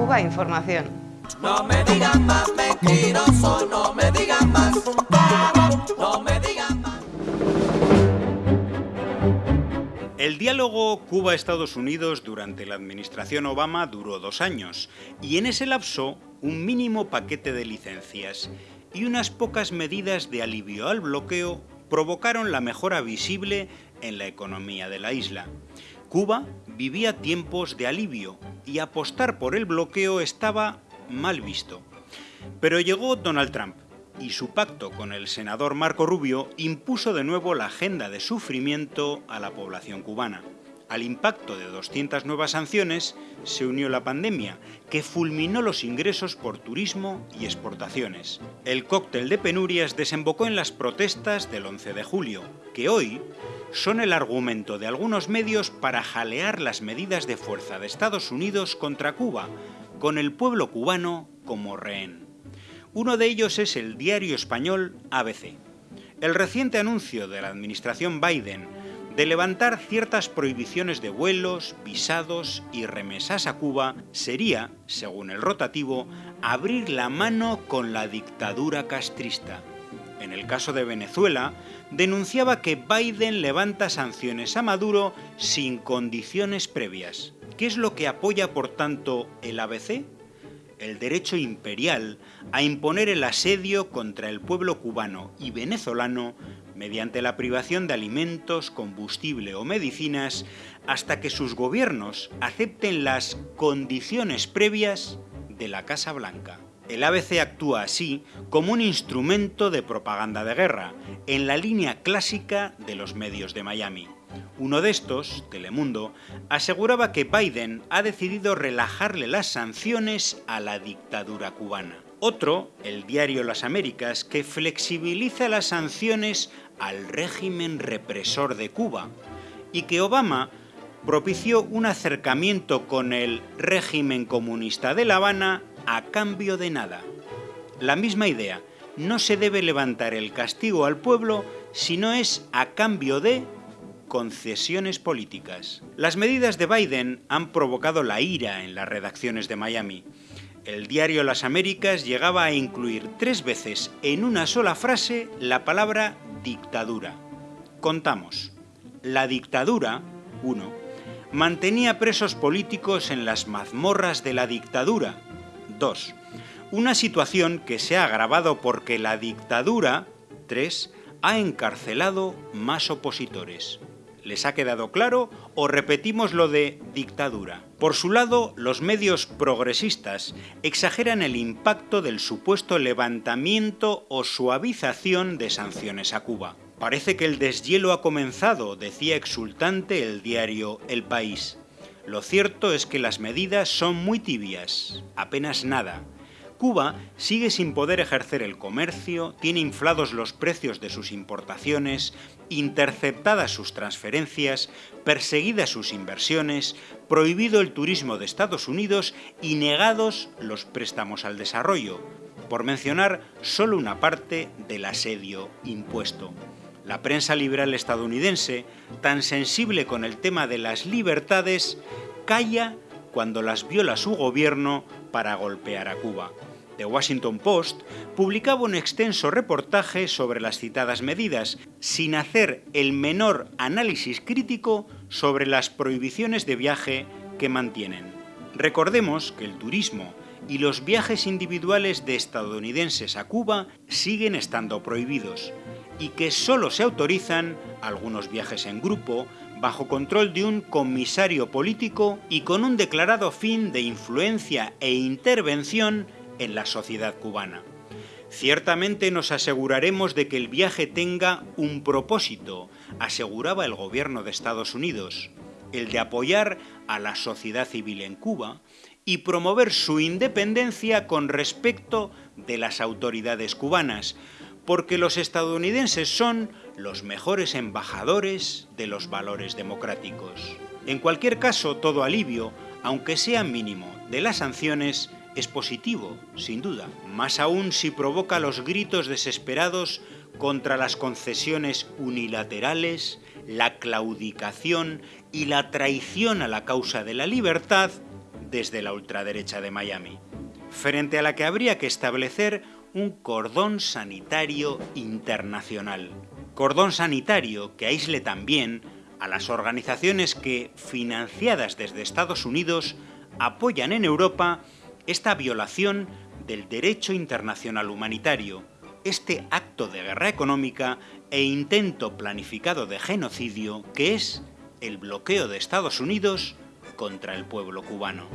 Cuba Información. No me digan más mentiroso, no me digan más, no me digan más. El diálogo Cuba-Estados Unidos durante la administración Obama duró dos años y en ese lapso un mínimo paquete de licencias y unas pocas medidas de alivio al bloqueo provocaron la mejora visible en la economía de la isla. Cuba vivía tiempos de alivio y apostar por el bloqueo estaba mal visto. Pero llegó Donald Trump y su pacto con el senador Marco Rubio impuso de nuevo la agenda de sufrimiento a la población cubana. Al impacto de 200 nuevas sanciones se unió la pandemia, que fulminó los ingresos por turismo y exportaciones. El cóctel de penurias desembocó en las protestas del 11 de julio, que hoy son el argumento de algunos medios para jalear las medidas de fuerza de Estados Unidos contra Cuba, con el pueblo cubano como rehén. Uno de ellos es el diario español ABC. El reciente anuncio de la administración Biden de levantar ciertas prohibiciones de vuelos, visados y remesas a Cuba sería, según el rotativo, abrir la mano con la dictadura castrista. En el caso de Venezuela, denunciaba que Biden levanta sanciones a Maduro sin condiciones previas. ¿Qué es lo que apoya, por tanto, el ABC? el derecho imperial a imponer el asedio contra el pueblo cubano y venezolano mediante la privación de alimentos, combustible o medicinas hasta que sus gobiernos acepten las condiciones previas de la Casa Blanca. El ABC actúa así como un instrumento de propaganda de guerra, en la línea clásica de los medios de Miami. Uno de estos, Telemundo, aseguraba que Biden ha decidido relajarle las sanciones a la dictadura cubana. Otro, el diario Las Américas, que flexibiliza las sanciones al régimen represor de Cuba y que Obama propició un acercamiento con el régimen comunista de La Habana a cambio de nada. La misma idea, no se debe levantar el castigo al pueblo si no es a cambio de concesiones políticas. Las medidas de Biden han provocado la ira en las redacciones de Miami. El diario Las Américas llegaba a incluir tres veces en una sola frase la palabra dictadura. Contamos. La dictadura, 1. Mantenía presos políticos en las mazmorras de la dictadura. 2. Una situación que se ha agravado porque la dictadura, 3. Ha encarcelado más opositores. ¿Les ha quedado claro o repetimos lo de dictadura? Por su lado, los medios progresistas exageran el impacto del supuesto levantamiento o suavización de sanciones a Cuba. Parece que el deshielo ha comenzado, decía exultante el diario El País. Lo cierto es que las medidas son muy tibias, apenas nada, Cuba sigue sin poder ejercer el comercio, tiene inflados los precios de sus importaciones, interceptadas sus transferencias, perseguidas sus inversiones, prohibido el turismo de Estados Unidos y negados los préstamos al desarrollo, por mencionar solo una parte del asedio impuesto. La prensa liberal estadounidense, tan sensible con el tema de las libertades, calla cuando las viola su gobierno para golpear a Cuba. The Washington Post publicaba un extenso reportaje sobre las citadas medidas, sin hacer el menor análisis crítico sobre las prohibiciones de viaje que mantienen. Recordemos que el turismo y los viajes individuales de estadounidenses a Cuba siguen estando prohibidos y que solo se autorizan algunos viajes en grupo bajo control de un comisario político y con un declarado fin de influencia e intervención en la sociedad cubana. Ciertamente nos aseguraremos de que el viaje tenga un propósito, aseguraba el gobierno de Estados Unidos, el de apoyar a la sociedad civil en Cuba y promover su independencia con respecto de las autoridades cubanas, porque los estadounidenses son los mejores embajadores de los valores democráticos. En cualquier caso, todo alivio, aunque sea mínimo, de las sanciones es positivo, sin duda, más aún si provoca los gritos desesperados contra las concesiones unilaterales, la claudicación y la traición a la causa de la libertad desde la ultraderecha de Miami, frente a la que habría que establecer un cordón sanitario internacional. Cordón sanitario que aísle también a las organizaciones que, financiadas desde Estados Unidos, apoyan en Europa esta violación del derecho internacional humanitario, este acto de guerra económica e intento planificado de genocidio que es el bloqueo de Estados Unidos contra el pueblo cubano.